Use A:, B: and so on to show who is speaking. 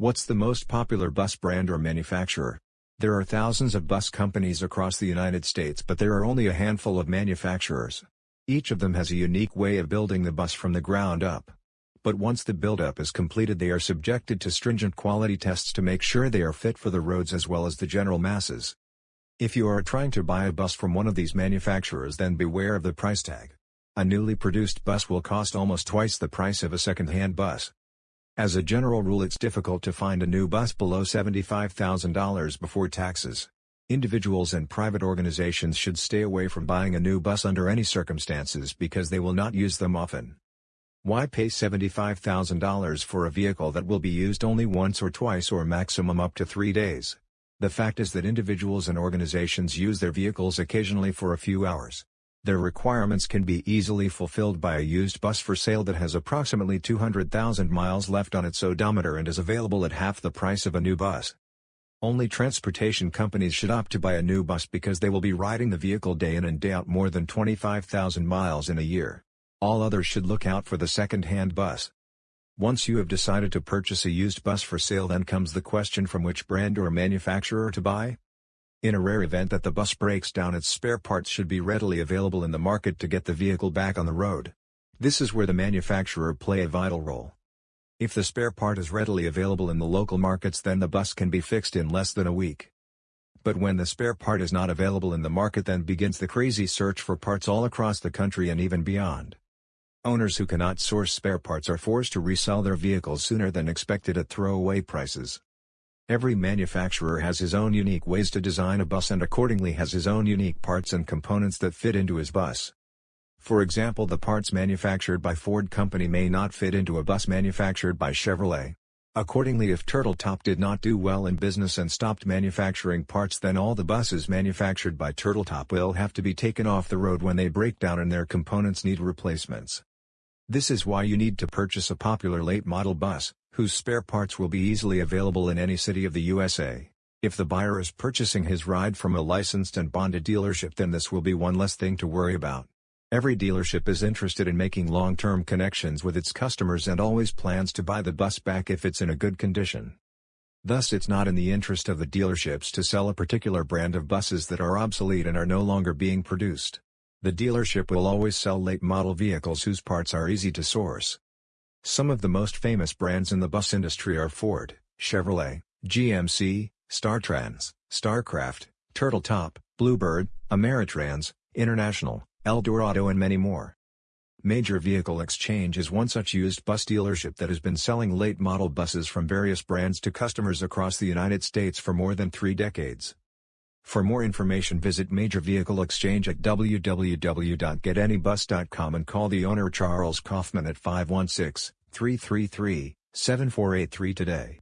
A: What's the most popular bus brand or manufacturer? There are thousands of bus companies across the United States but there are only a handful of manufacturers. Each of them has a unique way of building the bus from the ground up. But once the build-up is completed they are subjected to stringent quality tests to make sure they are fit for the roads as well as the general masses. If you are trying to buy a bus from one of these manufacturers then beware of the price tag. A newly produced bus will cost almost twice the price of a second-hand bus. As a general rule it's difficult to find a new bus below $75,000 before taxes. Individuals and private organizations should stay away from buying a new bus under any circumstances because they will not use them often. Why pay $75,000 for a vehicle that will be used only once or twice or maximum up to three days? The fact is that individuals and organizations use their vehicles occasionally for a few hours. Their requirements can be easily fulfilled by a used bus for sale that has approximately 200,000 miles left on its odometer and is available at half the price of a new bus. Only transportation companies should opt to buy a new bus because they will be riding the vehicle day in and day out more than 25,000 miles in a year. All others should look out for the second-hand bus. Once you have decided to purchase a used bus for sale then comes the question from which brand or manufacturer to buy. In a rare event that the bus breaks down its spare parts should be readily available in the market to get the vehicle back on the road. This is where the manufacturer play a vital role. If the spare part is readily available in the local markets then the bus can be fixed in less than a week. But when the spare part is not available in the market then begins the crazy search for parts all across the country and even beyond. Owners who cannot source spare parts are forced to resell their vehicles sooner than expected at throwaway prices. Every manufacturer has his own unique ways to design a bus and accordingly has his own unique parts and components that fit into his bus. For example the parts manufactured by Ford Company may not fit into a bus manufactured by Chevrolet. Accordingly if Turtle Top did not do well in business and stopped manufacturing parts then all the buses manufactured by Turtle Top will have to be taken off the road when they break down and their components need replacements. This is why you need to purchase a popular late model bus, whose spare parts will be easily available in any city of the USA. If the buyer is purchasing his ride from a licensed and bonded dealership then this will be one less thing to worry about. Every dealership is interested in making long-term connections with its customers and always plans to buy the bus back if it's in a good condition. Thus it's not in the interest of the dealerships to sell a particular brand of buses that are obsolete and are no longer being produced. The dealership will always sell late model vehicles whose parts are easy to source. Some of the most famous brands in the bus industry are Ford, Chevrolet, GMC, Startrans, Starcraft, Turtle Top, Bluebird, Ameritrans, International, Eldorado and many more. Major Vehicle Exchange is one such used bus dealership that has been selling late model buses from various brands to customers across the United States for more than three decades. For more information visit Major Vehicle Exchange at www.getanybus.com and call the owner Charles Kaufman at 516-333-7483 today.